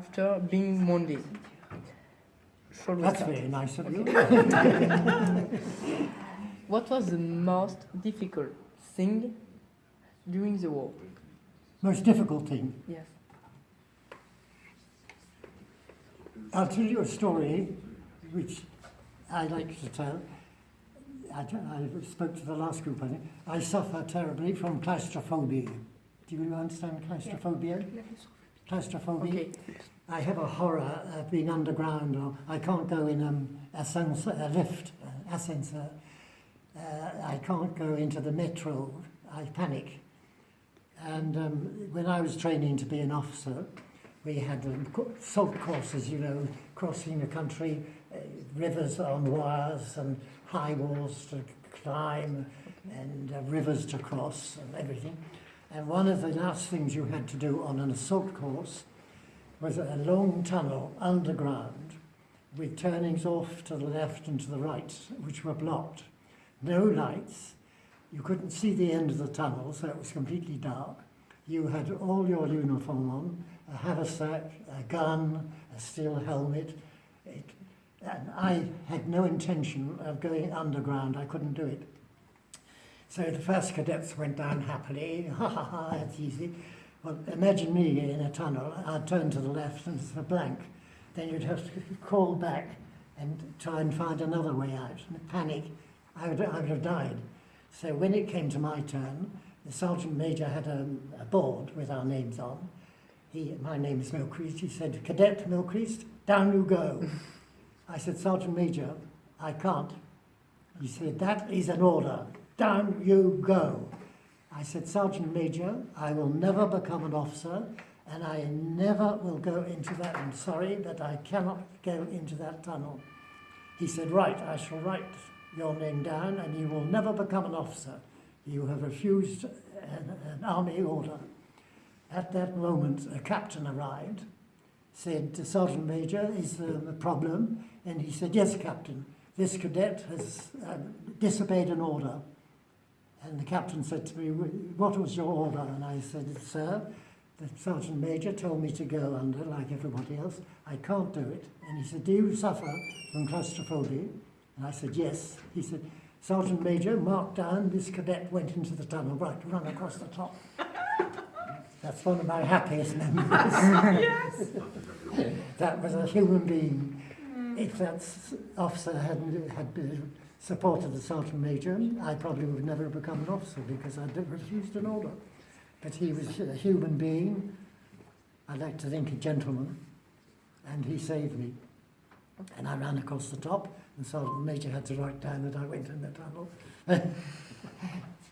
after being Monday. That's very nice of you. What was the most difficult thing during the war? Most difficult thing. Yes. I'll tell you a story which I like to tell. I, I spoke to the last group, I think. I suffer terribly from claustrophobia. Do you understand claustrophobia? Claustrophobia. Okay. I have a horror of being underground, or I can't go in um, ascensor, a lift, uh, ascensor. Uh, I can't go into the metro. I panic. And um, when I was training to be an officer, we had um, assault courses, you know, crossing the country, uh, rivers on wires and high walls to climb and uh, rivers to cross and everything. And one of the last things you had to do on an assault course was a long tunnel underground with turnings off to the left and to the right, which were blocked. No lights. You couldn't see the end of the tunnel, so it was completely dark. You had all your uniform on, a haversack, a gun, a steel helmet. It, and I had no intention of going underground. I couldn't do it. So the first cadets went down happily. Ha ha ha, it's easy. Well, imagine me in a tunnel. I'd turn to the left and it's a blank. Then you'd have to crawl back and try and find another way out. And panic, I would, I would have died. So when it came to my turn, the sergeant major had a, a board with our names on. He, my name is Milcreast. He said, Cadet Milcreast, down you go. I said, Sergeant Major, I can't. He said, that is an order. Down you go. I said, Sergeant Major, I will never become an officer and I never will go into that. I'm sorry, but I cannot go into that tunnel. He said, right, I shall write your name down and you will never become an officer. You have refused an, an army order. At that moment, a captain arrived, said, to Sergeant Major, is there a problem? And he said, yes, Captain, this cadet has uh, disobeyed an order. And the captain said to me, what was your order? And I said, sir, the sergeant major told me to go under like everybody else. I can't do it. And he said, do you suffer from claustrophobia? And I said, yes. He said, Sergeant Major, mark down, this cadet went into the tunnel, right, run across the top. That's one of my happiest memories. yes. that was a human being. If that officer hadn't had been supported the sergeant major, I probably would never have become an officer because I'd refused an order. But he was a human being, I like to think a gentleman, and he saved me. And I ran across the top, and Sergeant Major had to write down that I went in the tunnel.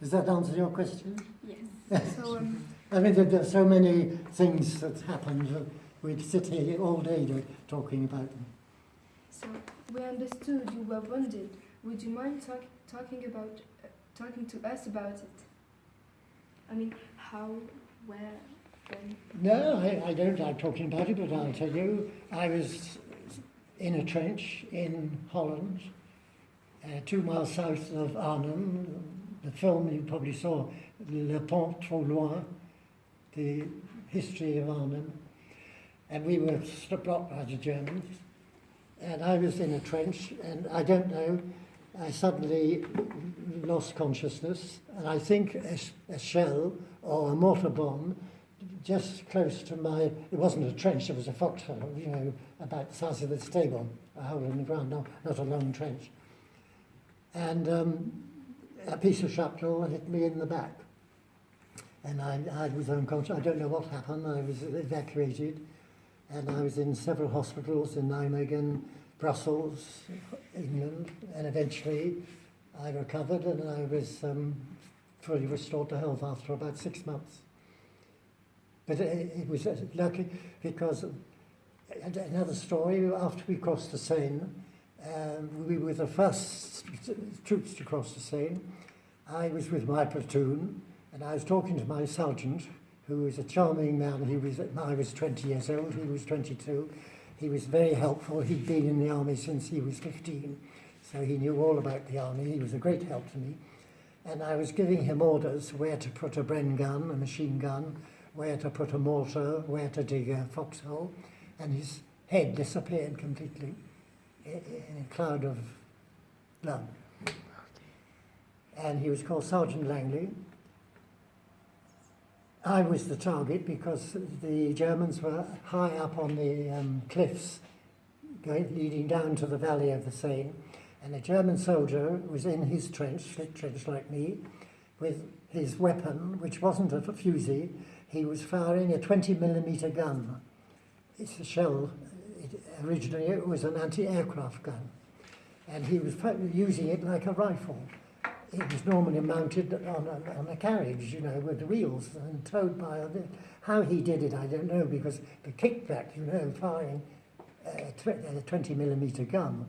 Does that answer your question? Yes. So, um, I mean, there, there are so many things that happened. that We'd sit here all day talking about them. so we understood you were wounded. Would you mind talk, talking about uh, talking to us about it? I mean, how, where, when? No, I, I don't like talking about it, but I'll tell you. I was in a trench in Holland, uh, two miles south of Arnhem. The film you probably saw, Le Pont Trop Loin, the history of Arnhem. And we were blocked by the Germans. And I was in a trench, and I don't know, I suddenly lost consciousness, and I think a, a shell or a mortar bomb just close to my, it wasn't a trench, it was a foxhole, you know, about the size of this table, a hole in the ground, not, not a long trench. And um, a piece of shrapnel hit me in the back. And I, I was unconscious, I don't know what happened, I was evacuated, and I was in several hospitals in Nijmegen, Brussels, England, and eventually I recovered and I was um, fully restored to health after about six months. But it, it was uh, lucky because uh, another story, after we crossed the Seine, um, we were the first troops to cross the Seine. I was with my platoon and I was talking to my sergeant, who was a charming man. He was, I was 20 years old, he was 22. He was very helpful. He'd been in the army since he was 15, so he knew all about the army. He was a great help to me. And I was giving him orders where to put a Bren gun, a machine gun, where to put a mortar, where to dig a foxhole. and his head disappeared completely in a cloud of blood. And he was called Sergeant Langley. I was the target because the Germans were high up on the um, cliffs going, leading down to the valley of the Seine. And a German soldier was in his trench, slit trench like me, with his weapon, which wasn't a fusil, he was firing a 20 millimeter gun. It's a shell. It, originally, it was an anti-aircraft gun, and he was using it like a rifle. It was normally mounted on a, on a carriage, you know, with wheels and towed by a. How he did it, I don't know, because the kickback, you know, firing a, uh, tw- a 20 millimeter gun,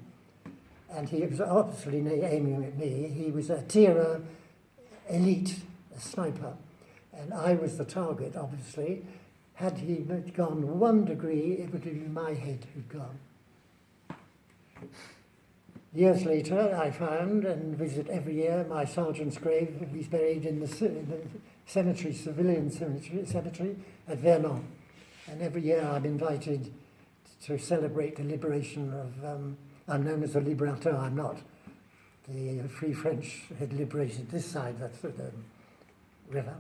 and he was obviously aiming at me. He was a tireur d'élite sniper, and I was the target, obviously. Had he gone one degree, it would have been my head who'd gone. Years later, I found and visit every year my sergeant's grave. He's buried in the, in the cemetery, civilian cemetery, cemetery at Vernon. And every year I'm invited to celebrate the liberation of, um, I'm known as a liberateur, I'm not. The Free French had liberated this side of the river.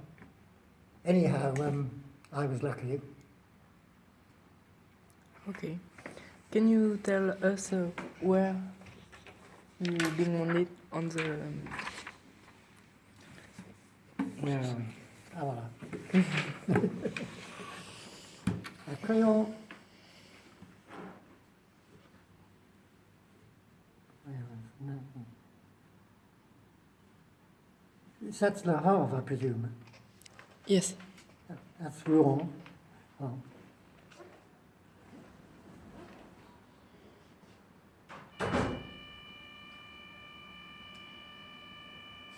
Anyhow, um, I was lucky. Okay. Can you tell us uh, where you been wounded on the? Um, Where are we? Ah, voilà. Un crayon. Where is- no, no. That's Le Havre, I presume. yes. That's Rouen. Oh.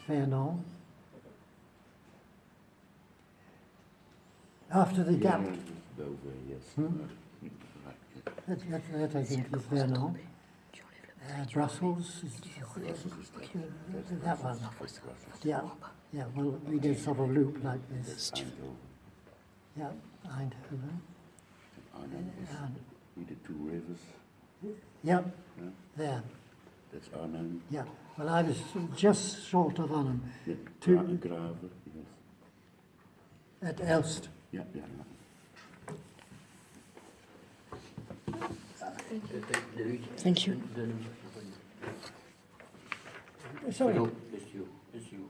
Vernon. After the gap, Belver, yes. Hmm? That, that, that I think is Vernon. Uh, Brussels, is, Brussels that. One. Yeah, yeah, well, we did sort of loop like this. That's Eindhoven. Yeah, Eindhoven. Arnhem And, we did two rivers. yeah, Yeah. there, That's Arnhem. yeah. Well, I was just short of Arnhem, Yeah. Two- Gra- Graven, yes. at Elst. Yeah, yeah. yeah. Thank you. Sorry, it's you, it's you.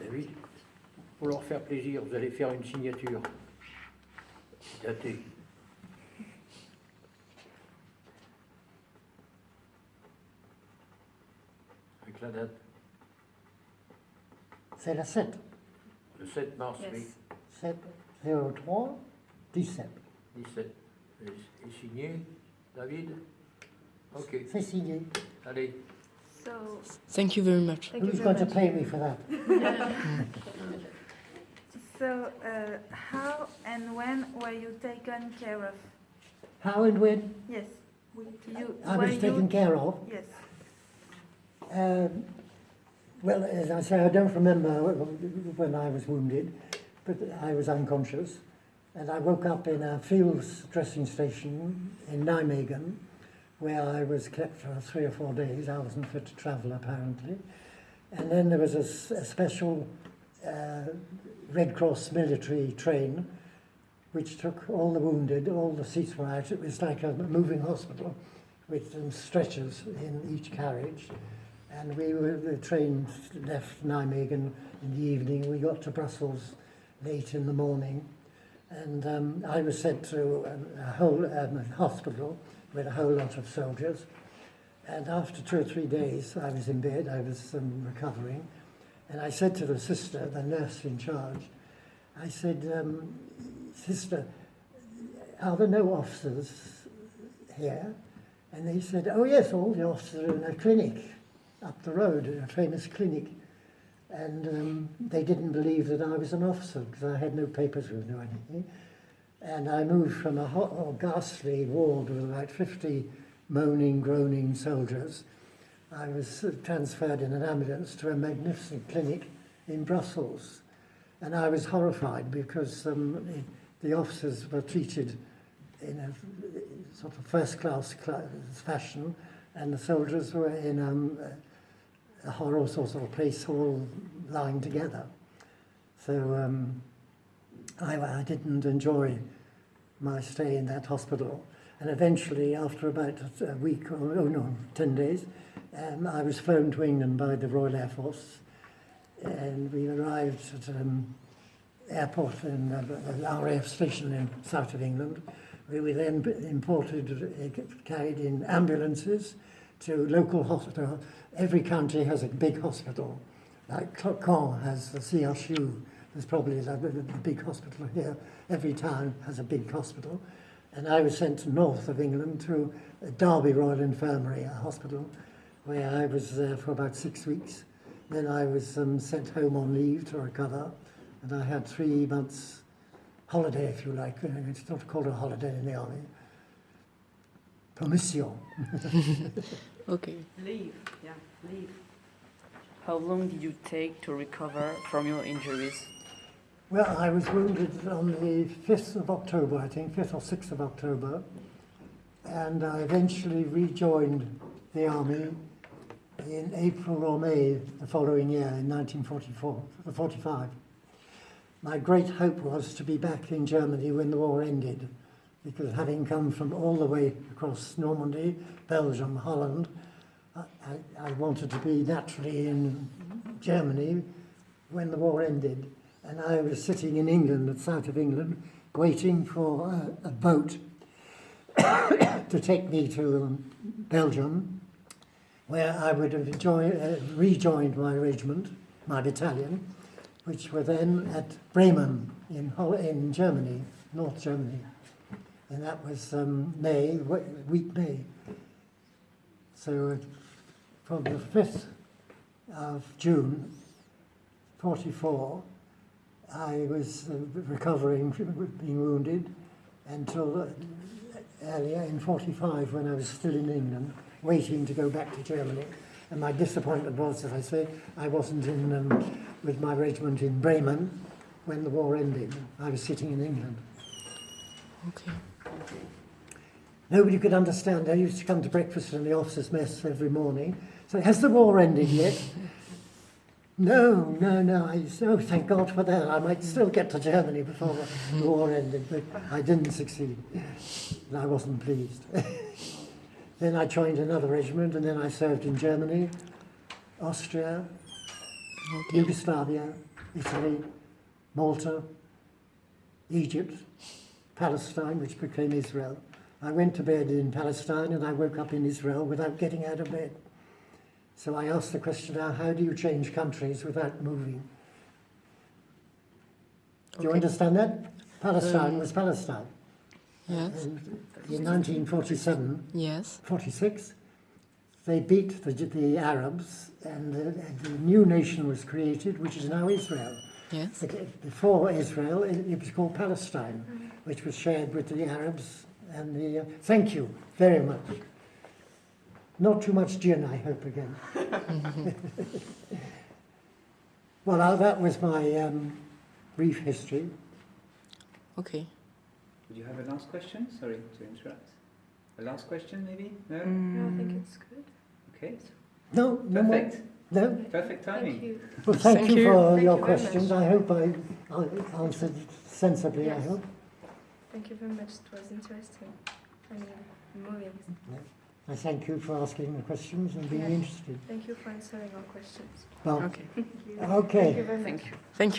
David, pour leur faire plaisir, vous allez faire une signature datée. La date, c'est la 7. le 7 mars, oui, 7, 03, 17. 17. Et, et signé, David Ok, C'est signé. allez. So, Thank you very much. thank Who's very going to pay me for that? So, uh, how and when were you taken care of? How and when Yes. You, I was taken you, care of. Yes. Um, well, as I say, I don't remember when I was wounded, but I was unconscious. And I woke up in a field dressing station in Nijmegen, where I was kept for three or four days. I wasn't fit to travel, apparently. And then there was a special uh, Red Cross military train which took all the wounded, all the seats were out. It was like a moving hospital with stretchers in each carriage. And we were, the train left Nijmegen in the evening. We got to Brussels late in the morning. And um, I was sent to a, a whole um, hospital with a whole lot of soldiers. And after two or three days, I was in bed, I was um, recovering. And I said to the sister, the nurse in charge, I said, um, Sister, are there no officers here? And they said, Oh, yes, all the officers are in a clinic up the road, in a famous clinic. And um, they didn't believe that I was an officer because I had no papers with me or anything. And I moved from a hot, or ghastly ward with about 50 moaning, groaning soldiers. I was transferred in an ambulance to a magnificent clinic in Brussels. And I was horrified because um, the, officers were treated in a sort of first class fashion, and the soldiers were in um, a horror sort of place all lying together. So um, I, I didn't enjoy my stay in that hospital. And eventually, after about a week, or oh no, 10 days, um, I was flown to England by the Royal Air Force. And we arrived at um, airport in uh, RAF station in south of England. We were then imported, uh, carried in ambulances to local hospital. Every county has a big hospital. Like Caen has the CHU. There's probably a, big hospital here. Every town has a big hospital. And I was sent north of England to Derby Royal Infirmary, a hospital, where I was there for about six weeks. Then I was um, sent home on leave to recover, and I had three months holiday, if you like. It's not called a holiday in the army. Permission. Okay. Leave, yeah, leave. How long did you take to recover from your injuries? Well, I was wounded on the 5th of October, I think, 5th or 6th of October, and I eventually rejoined the army in April or May the following year, in 1944, 45. My great hope was to be back in Germany when the war ended, because having come from all the way across Normandy, Belgium, Holland, I, I, wanted to be naturally in Germany when the war ended. And I was sitting in England, at south of England, waiting for a, a boat to take me to um, Belgium, where I would have uh, rejoined my regiment, my battalion, which were then at Bremen in, in Germany, North Germany. And that was um, May, week May. So uh, from the 5th of June, 44, I was uh, recovering from being wounded until uh, earlier in 45 when I was still in England, waiting to go back to Germany. And my disappointment was, as I say, I wasn't in um, with my regiment in Bremen when the war ended. I was sitting in England. Okay. Nobody could understand. I used to come to breakfast in the officers' mess every morning. So, has the war ended yet? no, no, no. I used to, oh, thank God for that. I might still get to Germany before the war ended, but I didn't succeed. And I wasn't pleased. then I joined another regiment, and then I served in Germany, Austria, Okay. Yugoslavia, Italy, Malta, Egypt, Palestine, which became Israel. I went to bed in Palestine and I woke up in Israel without getting out of bed. So I asked the question now, how do you change countries without moving? Do you understand that? Palestine Um, was Palestine. Yes. And in 1947, Yes. 46, they beat the, the Arabs and the, and the new nation was created, which is now Israel. Yes. But Before Israel, it, it was called Palestine, which was shared with the Arabs and the. Uh, thank you very much. Not too much gin, I hope again. well, now that was my um, brief history. Okay. Would you have a last question? Sorry to interrupt. A last question, maybe? No? No, I think Mm, it's good. Okay. No, no more. Perfect. No. Perfect timing. Thank you. Well, thank, Thank you, you. for Thank your you questions. much. I hope I, I answered sensibly. I hope. Thank you very much. It was interesting. I mean, moving. I thank you for asking the questions and being Yeah. interested. Thank you for answering our questions. Well, Okay. Thank you. okay. Thank you very much. Thank you. Thank you.